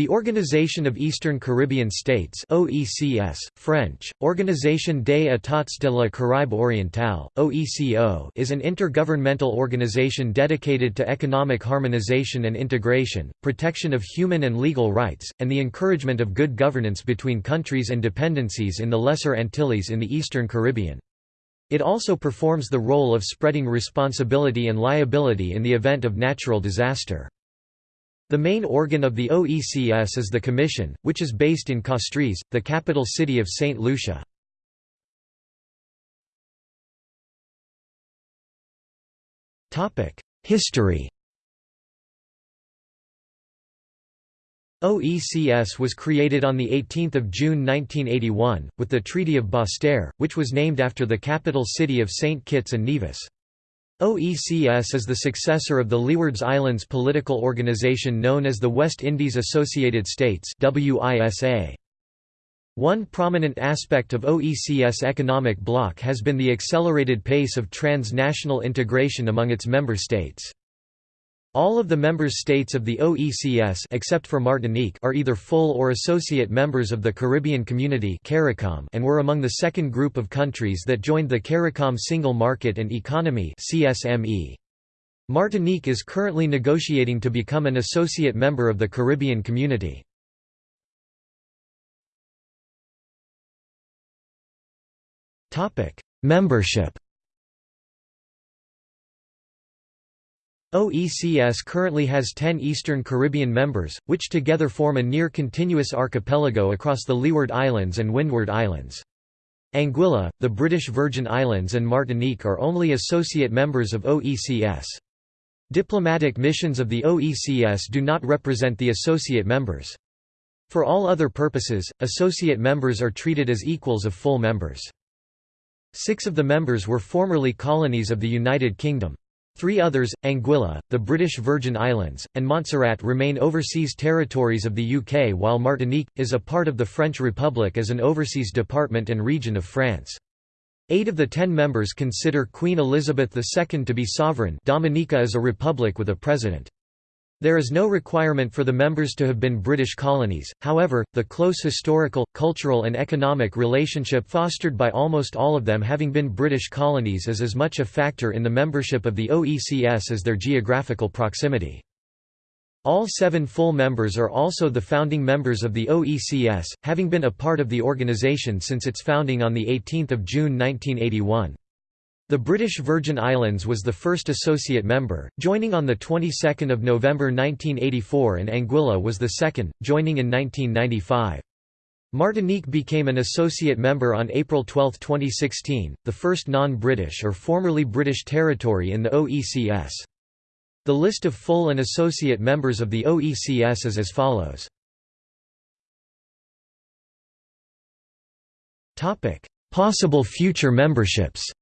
The Organization of Eastern Caribbean States OECS, French, Organisation des États de la Caraïbe Orientale, OECO is an intergovernmental organization dedicated to economic harmonization and integration, protection of human and legal rights, and the encouragement of good governance between countries and dependencies in the Lesser Antilles in the Eastern Caribbean. It also performs the role of spreading responsibility and liability in the event of natural disaster. The main organ of the OECS is the Commission, which is based in Castries, the capital city of St. Lucia. History OECS was created on 18 June 1981, with the Treaty of Basseterre, which was named after the capital city of St. Kitts and Nevis. OECS is the successor of the Leewards Islands political organization known as the West Indies Associated States One prominent aspect of OECS economic bloc has been the accelerated pace of transnational integration among its member states. All of the member states of the OECS except for Martinique are either full or associate members of the Caribbean Community CARICOM and were among the second group of countries that joined the CARICOM Single Market and Economy CSME. Martinique is currently negotiating to become an associate member of the Caribbean Community. Membership OECS currently has 10 Eastern Caribbean members, which together form a near-continuous archipelago across the Leeward Islands and Windward Islands. Anguilla, the British Virgin Islands and Martinique are only associate members of OECS. Diplomatic missions of the OECS do not represent the associate members. For all other purposes, associate members are treated as equals of full members. Six of the members were formerly colonies of the United Kingdom. Three others, Anguilla, the British Virgin Islands, and Montserrat remain overseas territories of the UK while Martinique, is a part of the French Republic as an overseas department and region of France. Eight of the ten members consider Queen Elizabeth II to be sovereign Dominica is a republic with a president. There is no requirement for the members to have been British colonies, however, the close historical, cultural and economic relationship fostered by almost all of them having been British colonies is as much a factor in the membership of the OECS as their geographical proximity. All seven full members are also the founding members of the OECS, having been a part of the organization since its founding on 18 June 1981. The British Virgin Islands was the first associate member, joining on the 22nd of November 1984 and Anguilla was the second, joining in 1995. Martinique became an associate member on April 12, 2016, the first non-British or formerly British territory in the OECS. The list of full and associate members of the OECS is as follows. Possible future memberships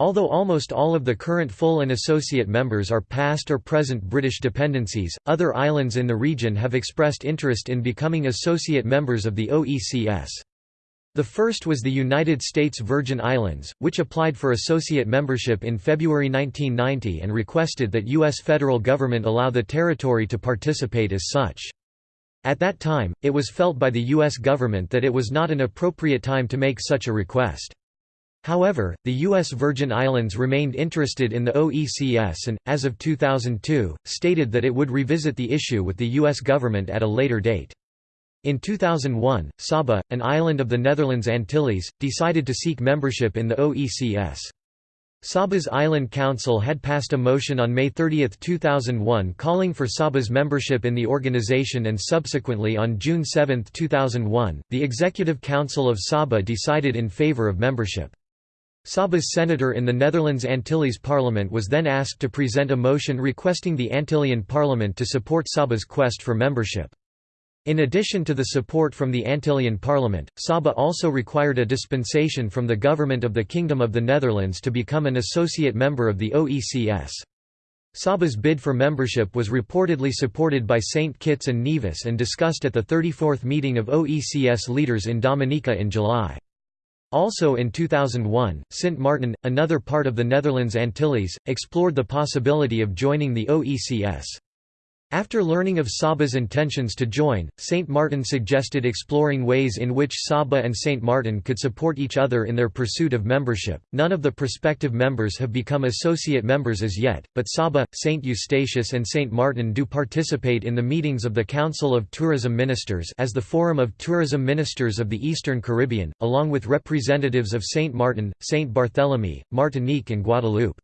Although almost all of the current full and associate members are past or present British dependencies, other islands in the region have expressed interest in becoming associate members of the OECS. The first was the United States Virgin Islands, which applied for associate membership in February 1990 and requested that U.S. federal government allow the territory to participate as such. At that time, it was felt by the U.S. government that it was not an appropriate time to make such a request. However, the U.S. Virgin Islands remained interested in the OECS and, as of 2002, stated that it would revisit the issue with the U.S. government at a later date. In 2001, Saba, an island of the Netherlands Antilles, decided to seek membership in the OECS. Saba's Island Council had passed a motion on May 30, 2001 calling for Saba's membership in the organization and subsequently on June 7, 2001, the Executive Council of Saba decided in favor of membership. Saba's senator in the Netherlands Antilles Parliament was then asked to present a motion requesting the Antillean Parliament to support Saba's quest for membership. In addition to the support from the Antillean Parliament, Saba also required a dispensation from the government of the Kingdom of the Netherlands to become an associate member of the OECS. Saba's bid for membership was reportedly supported by St. Kitts and Nevis and discussed at the 34th meeting of OECS leaders in Dominica in July. Also in 2001, Sint Maarten, another part of the Netherlands Antilles, explored the possibility of joining the OECS. After learning of Saba's intentions to join, St. Martin suggested exploring ways in which Saba and St. Martin could support each other in their pursuit of membership. None of the prospective members have become associate members as yet, but Saba, St. Eustatius, and St. Martin do participate in the meetings of the Council of Tourism Ministers as the Forum of Tourism Ministers of the Eastern Caribbean, along with representatives of St. Martin, St. Barthélemy, Martinique, and Guadeloupe.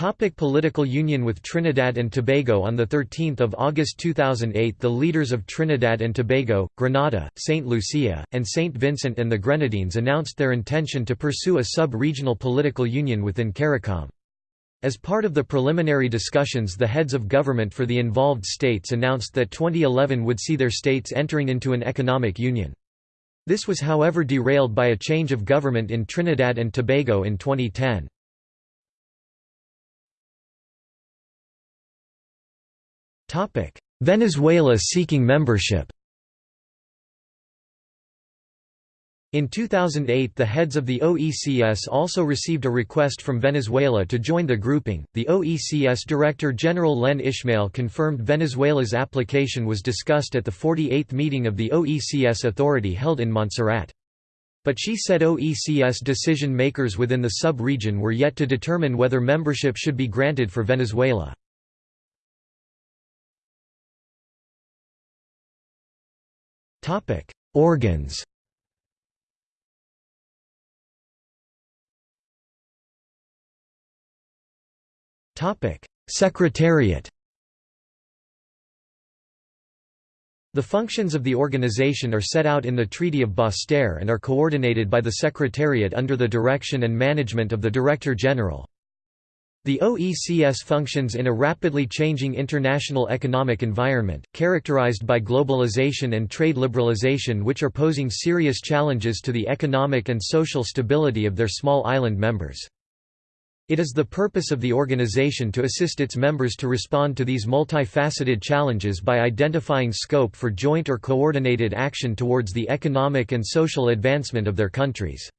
Topic political union with Trinidad and Tobago On 13 August 2008 the leaders of Trinidad and Tobago, Grenada, St. Lucia, and St. Vincent and the Grenadines announced their intention to pursue a sub-regional political union within CARICOM. As part of the preliminary discussions the heads of government for the involved states announced that 2011 would see their states entering into an economic union. This was however derailed by a change of government in Trinidad and Tobago in 2010. Venezuela seeking membership In 2008 the heads of the OECS also received a request from Venezuela to join the grouping. The OECS Director General Len Ishmael confirmed Venezuela's application was discussed at the 48th meeting of the OECS authority held in Montserrat. But she said OECS decision makers within the sub-region were yet to determine whether membership should be granted for Venezuela. Organs. Topic: Secretariat. The functions of the organization are set out in the Treaty of Basseterre and are coordinated by the Secretariat under the direction and management of the Director General. The OECS functions in a rapidly changing international economic environment, characterized by globalization and trade liberalization which are posing serious challenges to the economic and social stability of their small island members. It is the purpose of the organization to assist its members to respond to these multifaceted challenges by identifying scope for joint or coordinated action towards the economic and social advancement of their countries.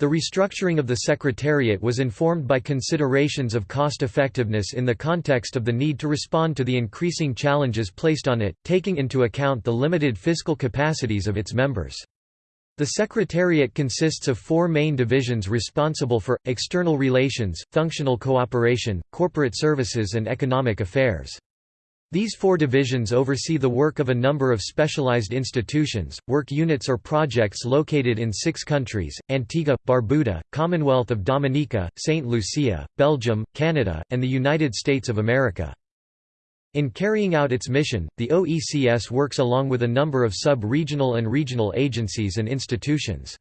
The restructuring of the Secretariat was informed by considerations of cost-effectiveness in the context of the need to respond to the increasing challenges placed on it, taking into account the limited fiscal capacities of its members. The Secretariat consists of four main divisions responsible for, external relations, functional cooperation, corporate services and economic affairs. These four divisions oversee the work of a number of specialized institutions, work units or projects located in six countries, Antigua, Barbuda, Commonwealth of Dominica, St. Lucia, Belgium, Canada, and the United States of America. In carrying out its mission, the OECS works along with a number of sub-regional and regional agencies and institutions.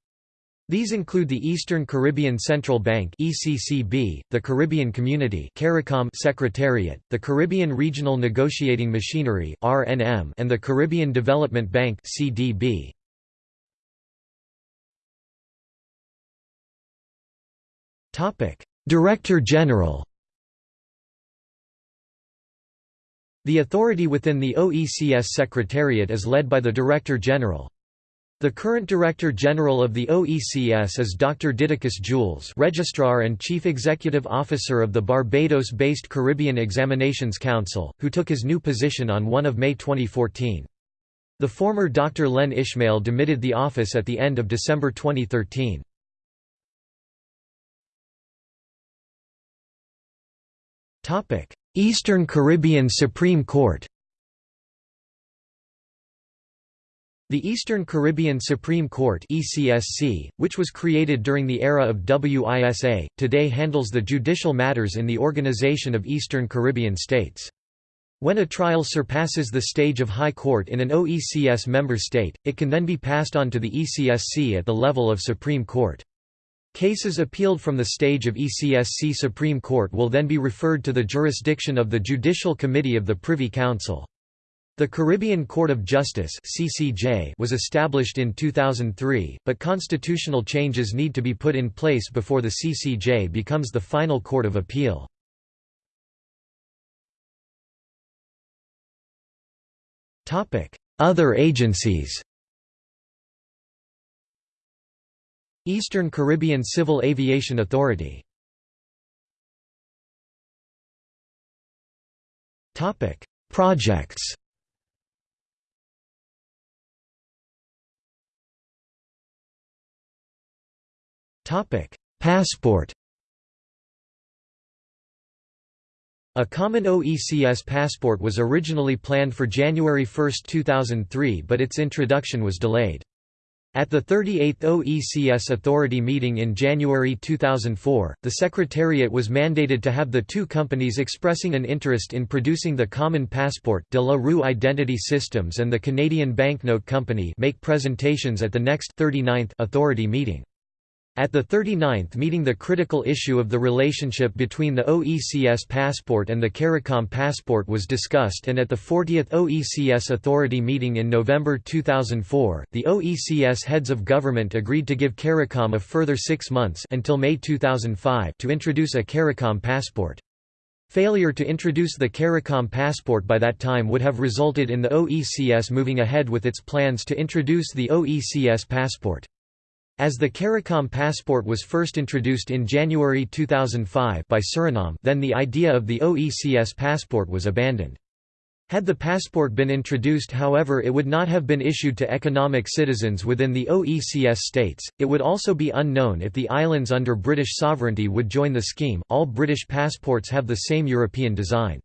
These include the Eastern Caribbean Central Bank (ECCB), the Caribbean Community (CARICOM) Secretariat, the Caribbean Regional Negotiating Machinery (RNM), and the Caribbean Development Bank (CDB). Topic: Director General. The authority within the OECS Secretariat is led by the Director General. The current Director General of the OECS is Dr. Didacus Jules Registrar and Chief Executive Officer of the Barbados-based Caribbean Examinations Council, who took his new position on 1 May 2014. The former Dr. Len Ishmael demitted the office at the end of December 2013. Eastern Caribbean Supreme Court The Eastern Caribbean Supreme Court ECSC, which was created during the era of WISA, today handles the judicial matters in the Organization of Eastern Caribbean States. When a trial surpasses the stage of High Court in an OECS member state, it can then be passed on to the ECSC at the level of Supreme Court. Cases appealed from the stage of ECSC Supreme Court will then be referred to the jurisdiction of the Judicial Committee of the Privy Council. The Caribbean Court of Justice (CCJ) was established in 2003, but constitutional changes need to be put in place before the CCJ becomes the final court of appeal. Topic: Other agencies. Eastern Caribbean Civil Aviation Authority Topic: Projects. Topic: Passport. A common OECS passport was originally planned for January 1, 2003 but its introduction was delayed. At the 38th OECS Authority meeting in January 2004, the Secretariat was mandated to have the two companies expressing an interest in producing the common passport De La Rue Identity Systems and the Canadian Banknote Company make presentations at the next 39th Authority meeting. At the 39th meeting the critical issue of the relationship between the OECS passport and the CARICOM passport was discussed and at the 40th OECS Authority meeting in November 2004, the OECS heads of government agreed to give CARICOM a further six months until May 2005 to introduce a CARICOM passport. Failure to introduce the CARICOM passport by that time would have resulted in the OECS moving ahead with its plans to introduce the OECS passport. As the CARICOM passport was first introduced in January 2005 by Suriname then the idea of the OECS passport was abandoned. Had the passport been introduced however it would not have been issued to economic citizens within the OECS states, it would also be unknown if the islands under British sovereignty would join the scheme all British passports have the same European design.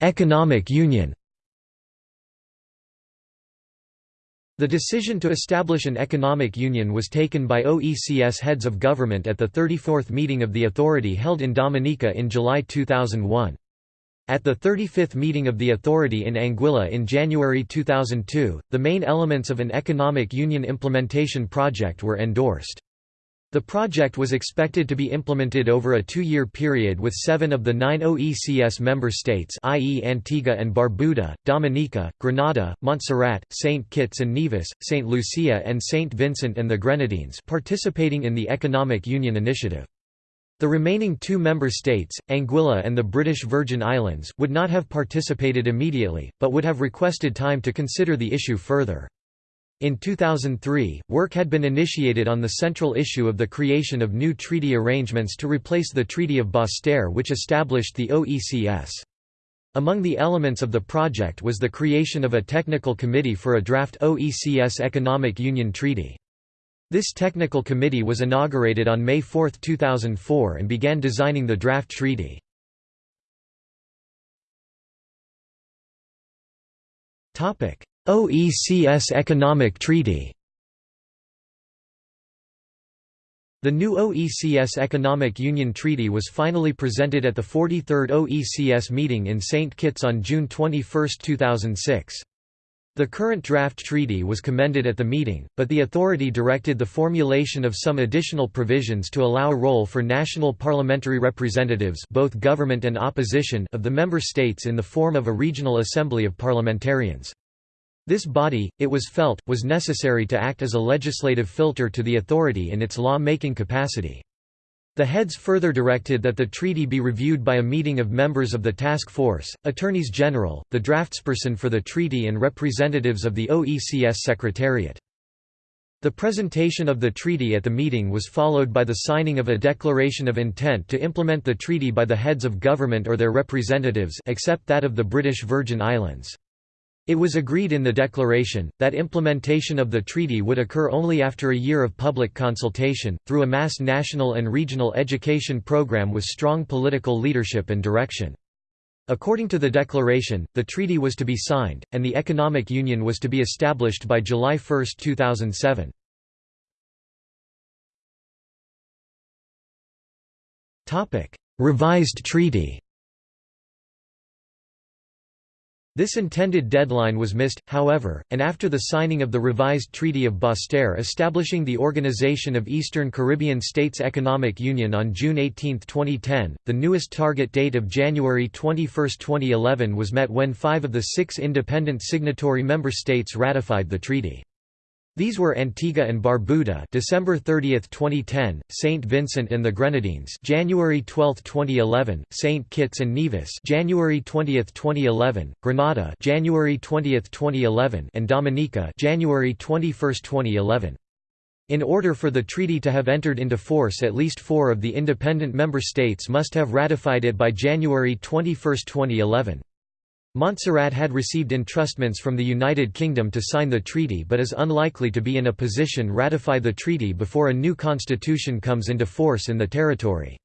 Economic Union The decision to establish an economic union was taken by OECS heads of government at the 34th meeting of the authority held in Dominica in July 2001. At the 35th meeting of the authority in Anguilla in January 2002, the main elements of an economic union implementation project were endorsed. The project was expected to be implemented over a two-year period with seven of the nine OECS member states i.e. Antigua and Barbuda, Dominica, Grenada, Montserrat, St. Kitts and Nevis, St. Lucia and St. Vincent and the Grenadines participating in the Economic Union Initiative. The remaining two member states, Anguilla and the British Virgin Islands, would not have participated immediately, but would have requested time to consider the issue further. In 2003, work had been initiated on the central issue of the creation of new treaty arrangements to replace the Treaty of Basseterre which established the OECS. Among the elements of the project was the creation of a technical committee for a draft OECS Economic Union Treaty. This technical committee was inaugurated on May 4, 2004 and began designing the draft treaty. OECS Economic Treaty The new OECS Economic Union Treaty was finally presented at the 43rd OECS meeting in St. Kitts on June 21, 2006. The current draft treaty was commended at the meeting, but the authority directed the formulation of some additional provisions to allow a role for national parliamentary representatives both government and opposition of the member states in the form of a regional assembly of parliamentarians. This body, it was felt, was necessary to act as a legislative filter to the authority in its law-making capacity. The heads further directed that the treaty be reviewed by a meeting of members of the task force, attorneys general, the draftsperson for the treaty and representatives of the OECS Secretariat. The presentation of the treaty at the meeting was followed by the signing of a declaration of intent to implement the treaty by the heads of government or their representatives except that of the British Virgin Islands. It was agreed in the declaration, that implementation of the treaty would occur only after a year of public consultation, through a mass national and regional education program with strong political leadership and direction. According to the declaration, the treaty was to be signed, and the economic union was to be established by July 1, 2007. Revised treaty This intended deadline was missed, however, and after the signing of the revised Treaty of Basseterre establishing the Organization of Eastern Caribbean States Economic Union on June 18, 2010, the newest target date of January 21, 2011 was met when five of the six independent signatory member states ratified the treaty. These were Antigua and Barbuda, December 30, 2010; Saint Vincent and the Grenadines, January 12, 2011; Saint Kitts and Nevis, January 20, 2011; Grenada, January 20, 2011; and Dominica, January 21, 2011. In order for the treaty to have entered into force at least four of the independent member states must have ratified it by January 21, 2011. Montserrat had received entrustments from the United Kingdom to sign the treaty but is unlikely to be in a position to ratify the treaty before a new constitution comes into force in the territory.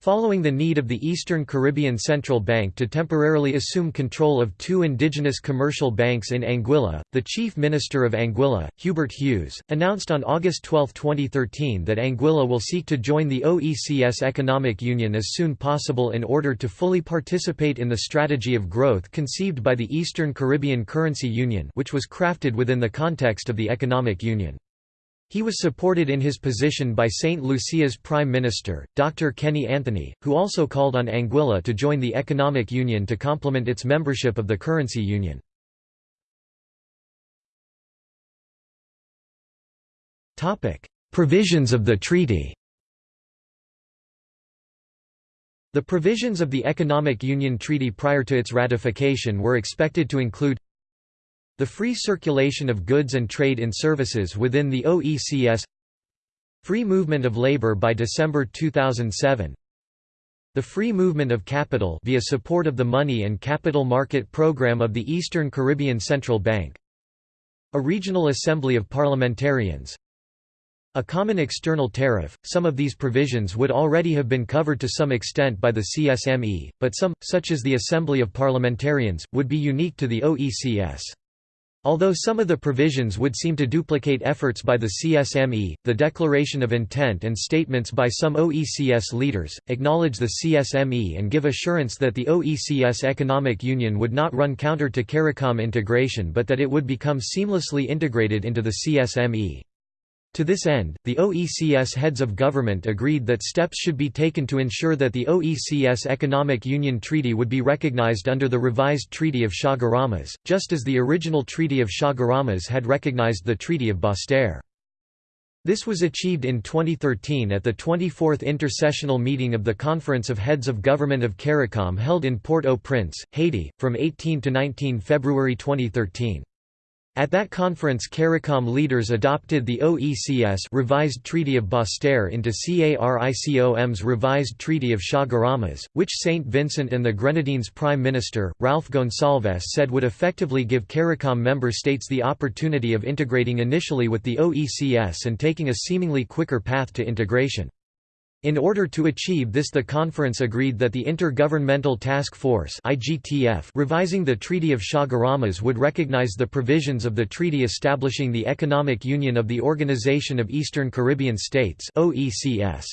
Following the need of the Eastern Caribbean Central Bank to temporarily assume control of two indigenous commercial banks in Anguilla, the Chief Minister of Anguilla, Hubert Hughes, announced on August 12, 2013 that Anguilla will seek to join the OECS Economic Union as soon possible in order to fully participate in the strategy of growth conceived by the Eastern Caribbean Currency Union which was crafted within the context of the Economic Union. He was supported in his position by St. Lucia's Prime Minister, Dr. Kenny Anthony, who also called on Anguilla to join the Economic Union to complement its membership of the Currency Union. Provisions of the treaty The provisions of the Economic Union Treaty prior to its ratification were expected to include the free circulation of goods and trade in services within the OECS Free movement of labor by December 2007 The free movement of capital via support of the Money and Capital Market Program of the Eastern Caribbean Central Bank A regional assembly of parliamentarians a common external tariff. Some of these provisions would already have been covered to some extent by the CSME, but some, such as the Assembly of Parliamentarians, would be unique to the OECS. Although some of the provisions would seem to duplicate efforts by the CSME, the declaration of intent and statements by some OECS leaders, acknowledge the CSME and give assurance that the OECS Economic Union would not run counter to CARICOM integration but that it would become seamlessly integrated into the CSME. To this end, the OECS heads of government agreed that steps should be taken to ensure that the OECS Economic Union Treaty would be recognized under the revised Treaty of Chaguaramas, just as the original Treaty of Chaguaramas had recognized the Treaty of Basseterre. This was achieved in 2013 at the 24th intersessional meeting of the Conference of Heads of Government of CARICOM held in Port-au-Prince, Haiti, from 18 to 19 February 2013. At that conference CARICOM leaders adopted the OECS revised Treaty of Basseterre into CARICOM's revised Treaty of Chaguaramas, which St. Vincent and the Grenadines Prime Minister, Ralph Gonsalves said would effectively give CARICOM member states the opportunity of integrating initially with the OECS and taking a seemingly quicker path to integration. In order to achieve this the conference agreed that the Intergovernmental Task Force revising the Treaty of Chaguaramas would recognize the provisions of the treaty establishing the Economic Union of the Organization of Eastern Caribbean States OECS.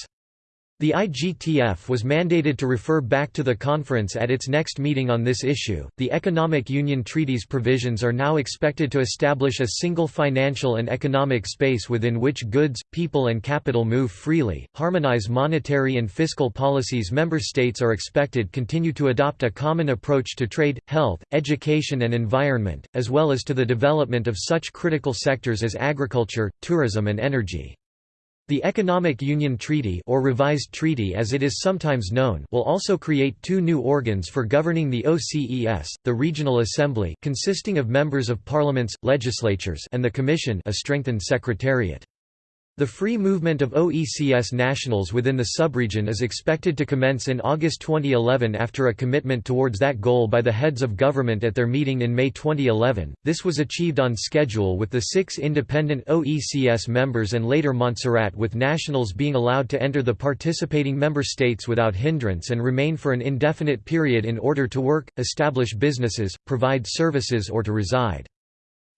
The IGTF was mandated to refer back to the conference at its next meeting on this issue. The Economic Union Treaty's provisions are now expected to establish a single financial and economic space within which goods, people, and capital move freely, harmonize monetary and fiscal policies. Member states are expected continue to adopt a common approach to trade, health, education, and environment, as well as to the development of such critical sectors as agriculture, tourism, and energy. The Economic Union Treaty or Revised Treaty as it is sometimes known will also create two new organs for governing the OCES, the Regional Assembly consisting of members of parliaments, legislatures and the Commission a strengthened secretariat. The free movement of OECS nationals within the subregion is expected to commence in August 2011 after a commitment towards that goal by the heads of government at their meeting in May 2011. This was achieved on schedule with the six independent OECS members and later Montserrat with nationals being allowed to enter the participating member states without hindrance and remain for an indefinite period in order to work, establish businesses, provide services or to reside.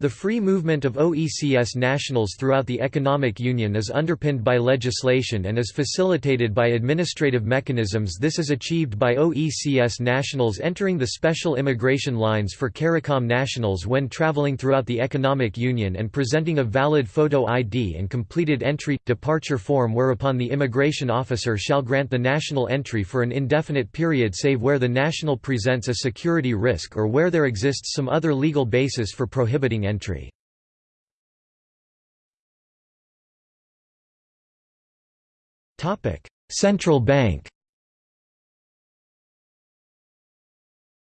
The free movement of OECS nationals throughout the economic union is underpinned by legislation and is facilitated by administrative mechanisms. This is achieved by OECS nationals entering the special immigration lines for CARICOM nationals when traveling throughout the economic union and presenting a valid photo ID and completed entry-departure form whereupon the immigration officer shall grant the national entry for an indefinite period save where the national presents a security risk or where there exists some other legal basis for prohibiting entry. Central bank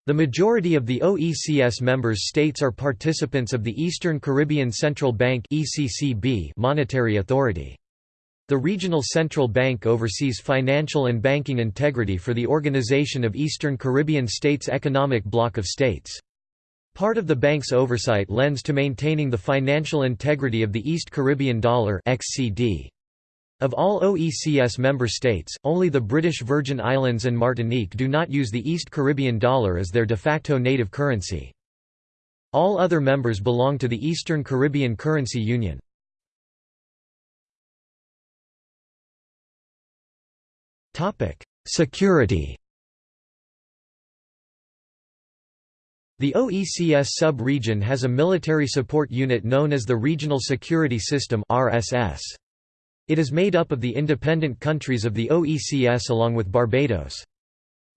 The majority of the OECS members states are participants of the Eastern Caribbean Central Bank monetary authority. The Regional Central Bank oversees financial and banking integrity for the Organization of Eastern Caribbean States Economic Bloc of States. Part of the bank's oversight lends to maintaining the financial integrity of the East Caribbean dollar XCD. Of all OECS member states, only the British Virgin Islands and Martinique do not use the East Caribbean dollar as their de facto native currency. All other members belong to the Eastern Caribbean Currency Union. Security The OECS sub-region has a military support unit known as the Regional Security System RSS. It is made up of the independent countries of the OECS along with Barbados.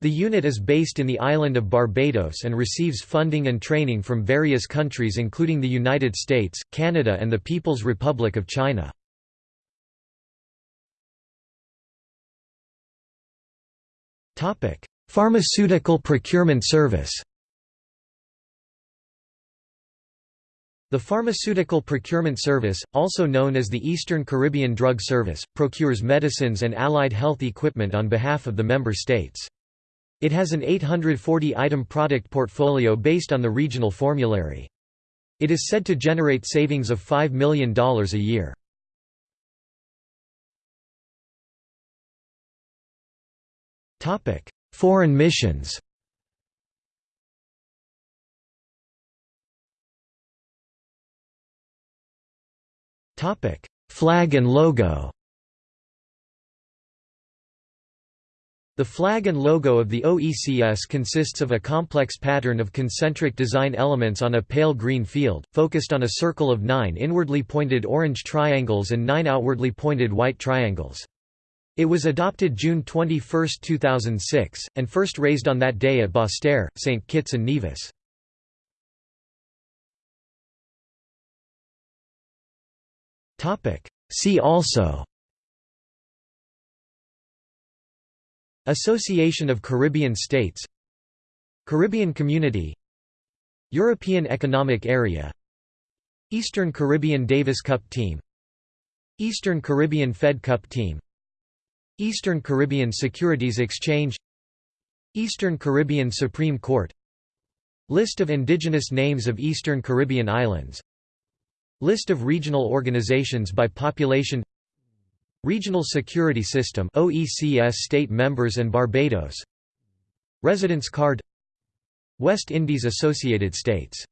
The unit is based in the island of Barbados and receives funding and training from various countries including the United States, Canada and the People's Republic of China. Pharmaceutical Procurement Service The Pharmaceutical Procurement Service, also known as the Eastern Caribbean Drug Service, procures medicines and allied health equipment on behalf of the member states. It has an 840-item product portfolio based on the regional formulary. It is said to generate savings of $5 million a year. Foreign missions Topic: Flag and logo. The flag and logo of the OECS consists of a complex pattern of concentric design elements on a pale green field, focused on a circle of nine inwardly pointed orange triangles and nine outwardly pointed white triangles. It was adopted June 21, 2006, and first raised on that day at Basseterre, St. Kitts and Nevis. See also Association of Caribbean States Caribbean Community European Economic Area Eastern Caribbean Davis Cup Team Eastern Caribbean Fed Cup Team Eastern Caribbean Securities Exchange Eastern Caribbean Supreme Court List of indigenous names of Eastern Caribbean islands List of regional organizations by population Regional Security System OECS state members and Barbados. Residence card West Indies Associated States